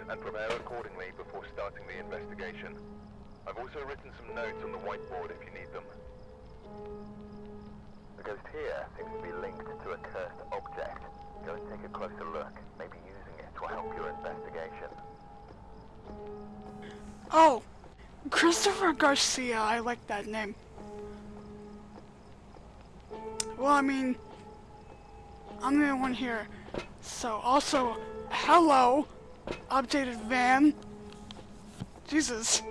and prepare accordingly before starting the investigation. I've also written some notes on the whiteboard if you need them. The ghost here seems to be linked to a cursed object. Go and take a closer look, maybe using it to help your investigation. Oh, Christopher Garcia. I like that name. Well, I mean, I'm the only one here. So, also, hello, updated van. Jesus.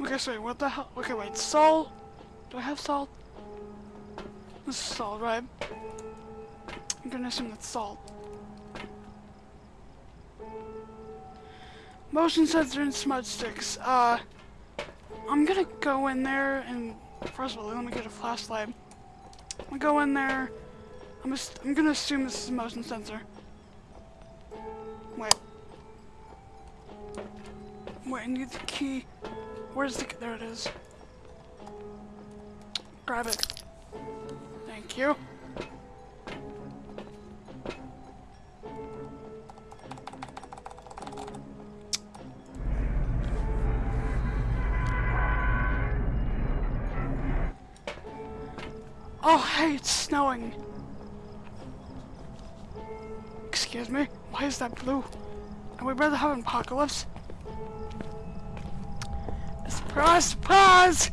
Okay, sorry, what the hell? Okay, wait, salt? Do I have salt? This is salt, right? I'm gonna assume that's salt. Motion sensor and smudge sticks. Uh, I'm gonna go in there and first of all, let me get a flashlight. I'm gonna go in there. I'm I'm gonna assume this is a motion sensor. Wait. Wait, I need the key. Where's the, key? there it is. Grab it. Thank you. Oh, hey, it's snowing. Excuse me? Why is that blue? And we'd rather have an apocalypse. Surprise, surprise!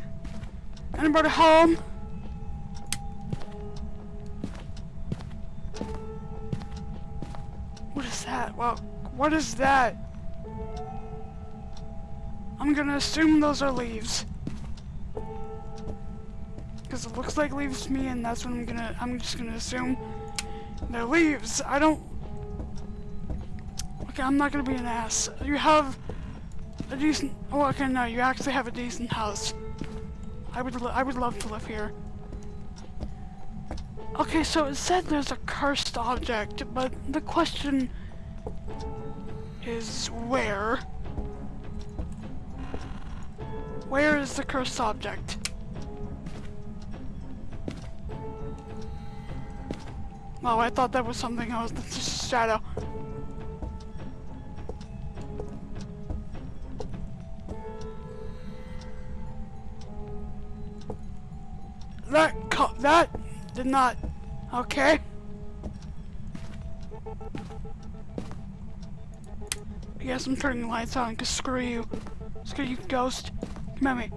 Anybody home? What is that? Well, what is that? I'm gonna assume those are leaves. Because it looks like leaves to me and that's what I'm gonna, I'm just gonna assume they're leaves. I don't, I'm not gonna be an ass. You have a decent, oh okay, no, you actually have a decent house. I would, I would love to live here. Okay, so it said there's a cursed object, but the question is where? Where is the cursed object? Oh, I thought that was something else. That's just a shadow. That did not. Okay. I guess I'm turning the lights on because screw you. Screw you, ghost. Come at me.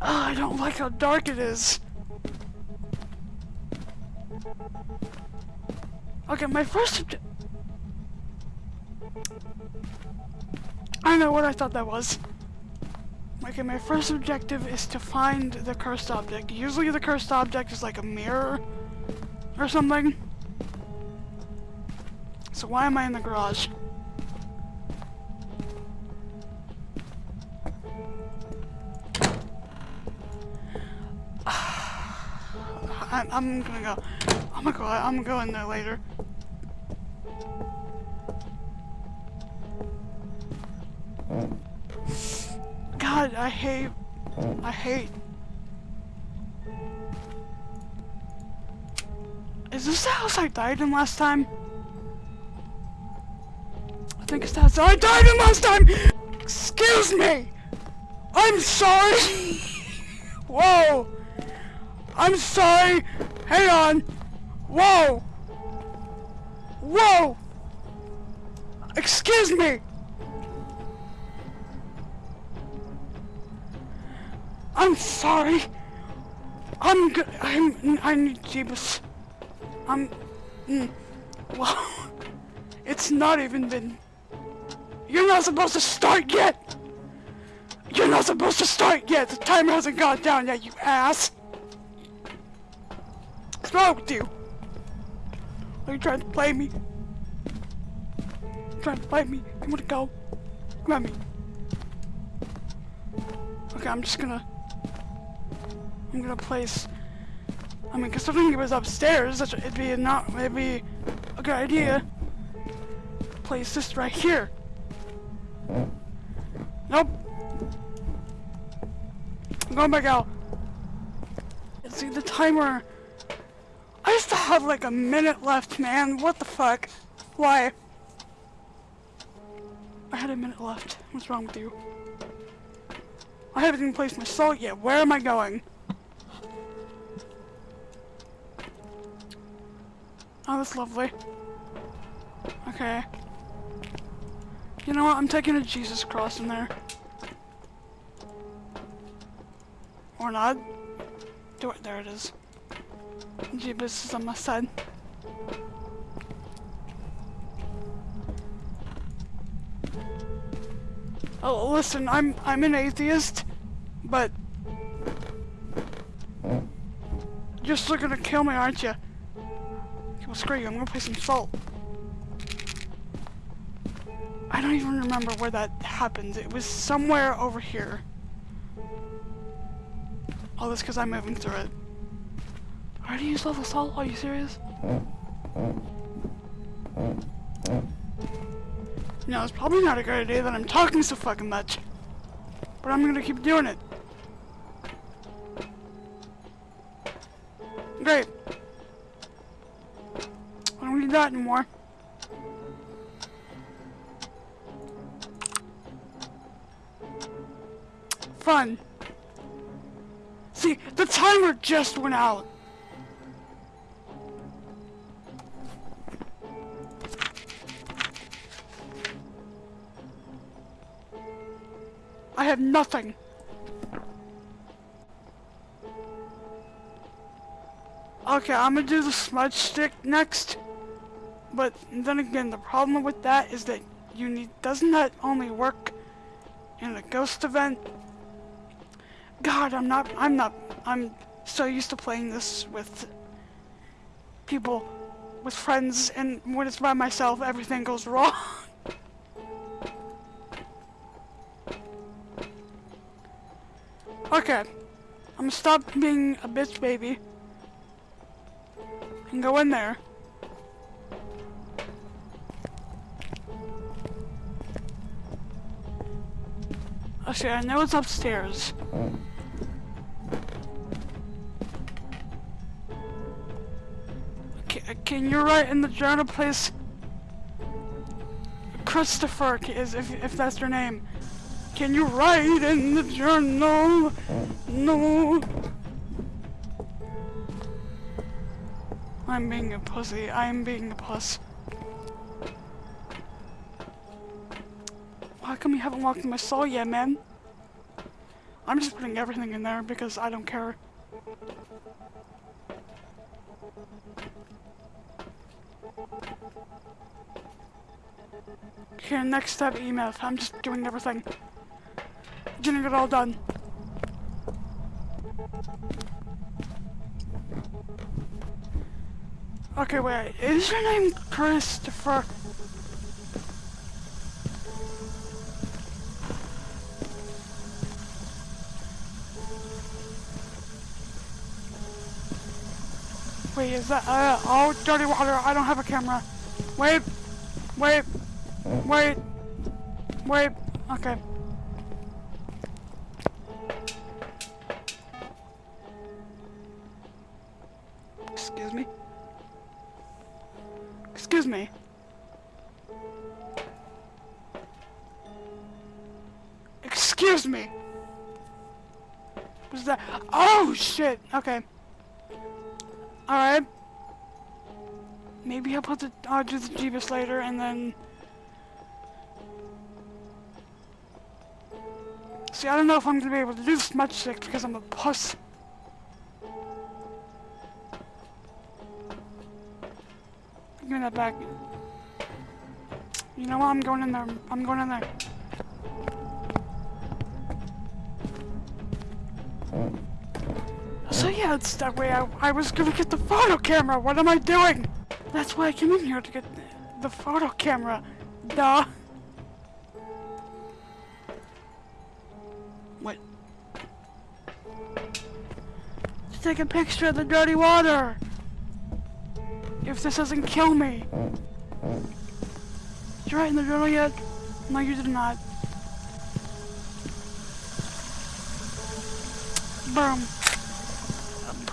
Oh, I don't like how dark it is. Okay, my first I know what I thought that was. Okay, my first objective is to find the cursed object. Usually the cursed object is like a mirror or something. So why am I in the garage? I'm, I'm gonna go. I'm gonna go. I'm gonna go in there later. I hate. I hate. Is this the house I died in last time? I think it's the house I died in last time! Excuse me! I'm sorry! Whoa! I'm sorry! Hang on! Whoa! Whoa! Excuse me! I'm sorry! I'm good. I'm. I need Jeebus. I'm. Mm, well, it's not even been. You're not supposed to start yet! You're not supposed to start yet! The timer hasn't gone down yet, you ass! With you? Are you trying to play me? You trying to play me? You wanna go? Grab me. Okay, I'm just gonna... I'm gonna place... I mean, considering it was upstairs, it'd be not... It'd be a good idea. Place this right here. Nope. I'm going back out. Let's See, the timer... I still have like a minute left, man. What the fuck? Why? I had a minute left. What's wrong with you? I haven't even placed my salt yet. Where am I going? Oh, that's lovely. Okay. You know what? I'm taking a Jesus cross in there. Or not. Do it. There it is. Jesus is on my side. Oh, listen, I'm I'm an atheist, but you're still gonna kill me, aren't you? Well, screw you. I'm gonna play some salt. I don't even remember where that happened. It was somewhere over here. All this because I'm moving through it. I already used level salt? Are you serious? No, it's probably not a good idea that I'm talking so fucking much. But I'm gonna keep doing it. Great. Don't need. Fun. See, the timer just went out. I have nothing. Okay, I'm gonna do the smudge stick next. But then again, the problem with that is that you need, doesn't that only work in a ghost event? God, I'm not, I'm not, I'm so used to playing this with people, with friends, and when it's by myself, everything goes wrong. okay, I'm gonna stop being a bitch baby and go in there. Okay, I know it's upstairs. Can, you write in the journal, please? Christopher, is if if that's your name. Can you write in the journal? No. I'm being a pussy. I'm being a puss. How come you haven't walked my soul yet, man? I'm just putting everything in there because I don't care. Okay, next step, EMF. I'm just doing everything. Getting it all done. Okay, wait. Is your name Christopher? Is that, uh, oh, dirty water, I don't have a camera. Wait, wait, wait, wait, okay. Excuse me? Excuse me? Excuse me! Was that- Oh, shit! Okay. Alright. Maybe I'll put the I'll do the Jeebus later and then See I don't know if I'm gonna be able to do this much stick because I'm a puss. Give me that back. You know what? I'm going in there. I'm going in there. So yeah, it's that way I, I was gonna get the photo camera. What am I doing? That's why I came in here to get the, photo camera. Duh. What? To take a picture of the dirty water. If this doesn't kill me. Did you write in the journal yet? No, you did not. Boom.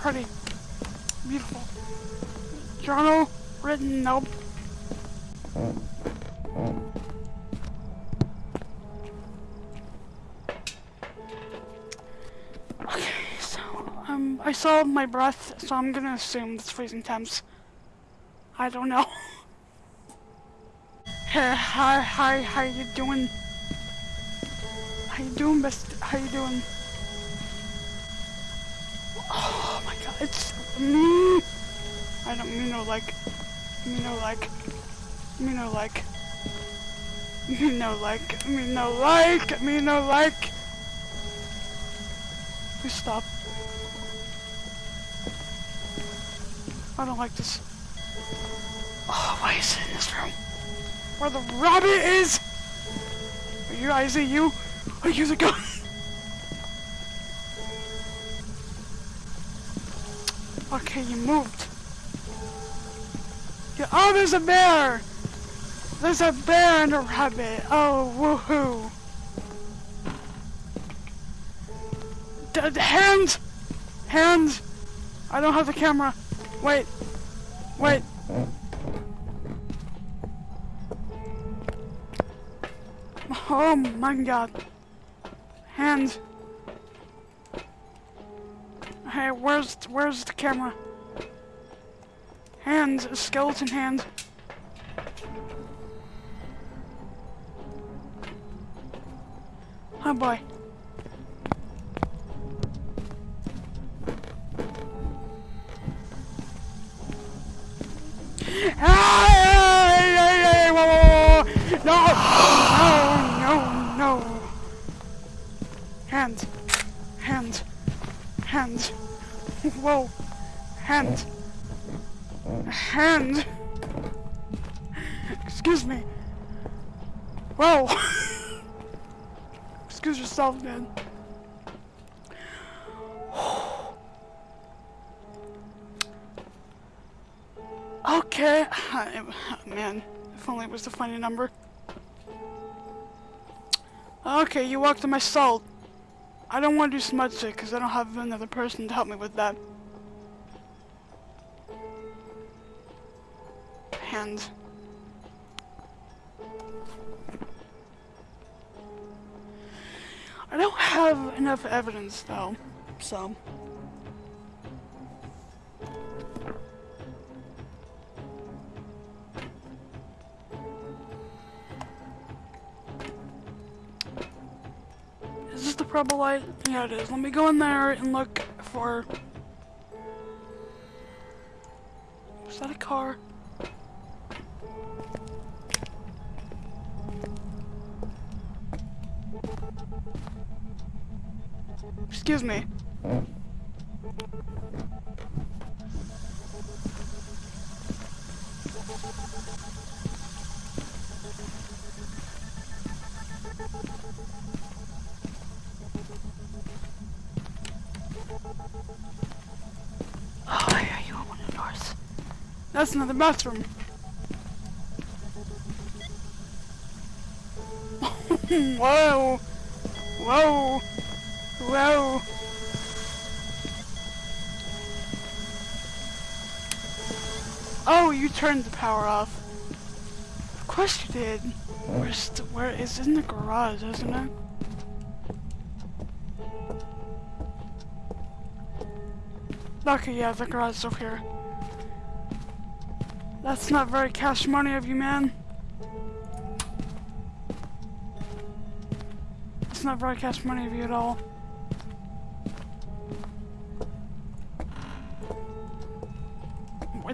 Pretty. Beautiful. Journal written, nope. Okay, so, um, I saw my breath, so I'm gonna assume it's freezing temps. I don't know. hey, hi, hi, how you doing? How you doing, best? How you doing? Oh my god, it's me. I don't mean no like, mean no like, mean no like, mean no like, mean no like, mean no like. Please stop. I don't like this. Oh, why is it in this room? Where the rabbit is? Are you, I see you? Are you the gun? Okay, you moved. Yeah, oh, there's a bear! There's a bear and a rabbit. Oh, woohoo. D hands! Hands! I don't have the camera. Wait. Wait. Oh my god. Hands. Hey, where's where's the camera? Hands, a skeleton hand. Oh boy. No, no, no, no. Hands, hands, hands. Whoa, Hand! hand. Excuse me. Whoa. Excuse yourself, man. Okay, man, if only it was the funny number. Okay, you walked in my salt. I don't want to do smudge it because I don't have another person to help me with that. I don't have enough evidence though, so. Is this the purple light? Yeah, it is. Let me go in there and look for... Is that a car? Excuse me. Oh, you open the doors. That's bathroom. Whoa! Whoa! Whoa! Oh, you turned the power off. Of course you did. Where's the, where is in the garage, isn't it? Okay, yeah, the garage is over here. That's not very cash money of you, man. That's not very cash money of you at all.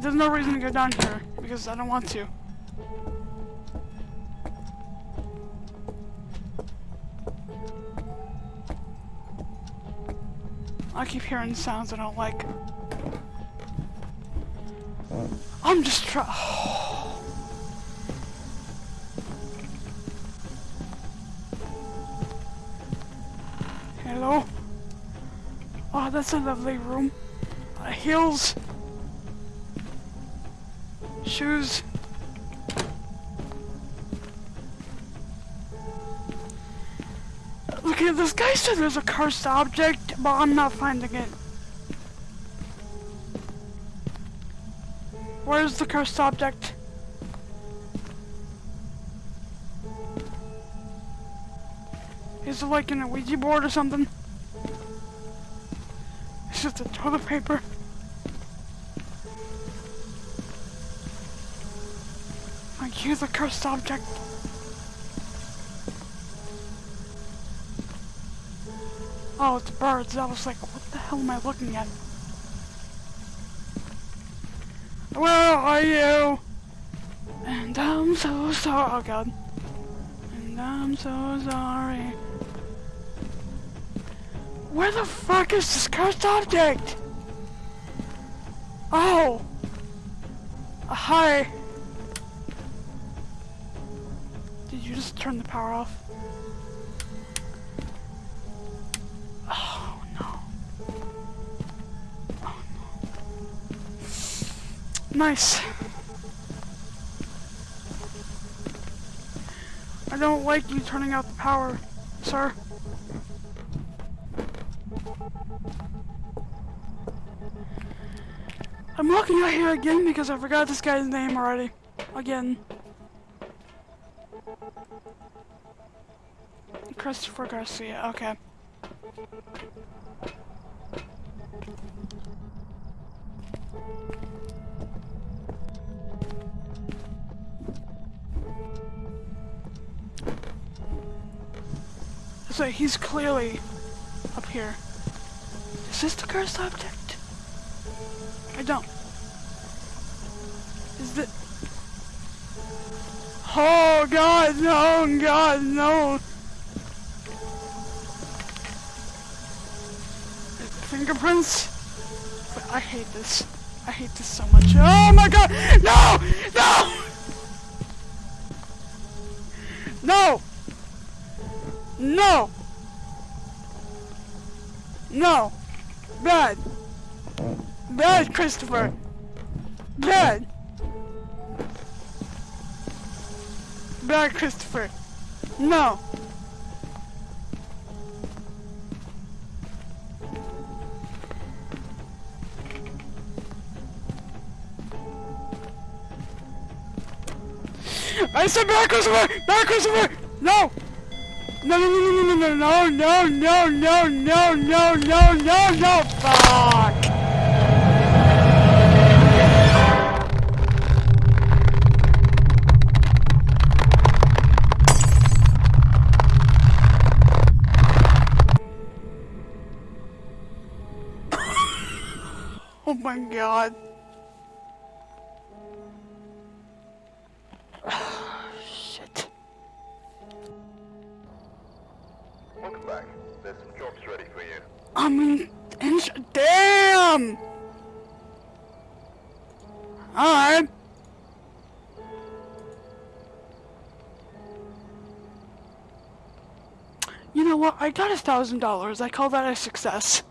There's no reason to go down here, because I don't want to. I keep hearing sounds I don't like. I'm just try- Hello? Oh, that's a lovely room. Uh, heels. Look at this guy said there's a cursed object, but I'm not finding it. Where's the cursed object? Is it like in a Ouija board or something? It's just a toilet paper. Like, a cursed object. Oh, it's birds. I was like, what the hell am I looking at? Where are you? And I'm so sorry. Oh god. And I'm so sorry. Where the fuck is this cursed object? Oh. Uh, hi. Just turn the power off? Oh no. Oh no. Nice. I don't like you turning out the power, sir. I'm looking out here again because I forgot this guy's name already. Again. Christopher Garcia, okay. So he's clearly up here. Is this the cursed object? I don't. Is the... Oh god, no, god, no! Fingerprints? I hate this. I hate this so much. Oh my god! No! No! No! No! No! Bad! Bad, Christopher! Bad! Bad, Christopher! No! I said bad, Christopher! Bad, Christopher! No! No, no, no, no, no, no, no, no, no, no, no, no, no, fuck! Oh my god. Shit. Welcome back. There's some jobs ready for you. I'm in, in damn! Alright. You know what? I got a thousand dollars. I call that a success.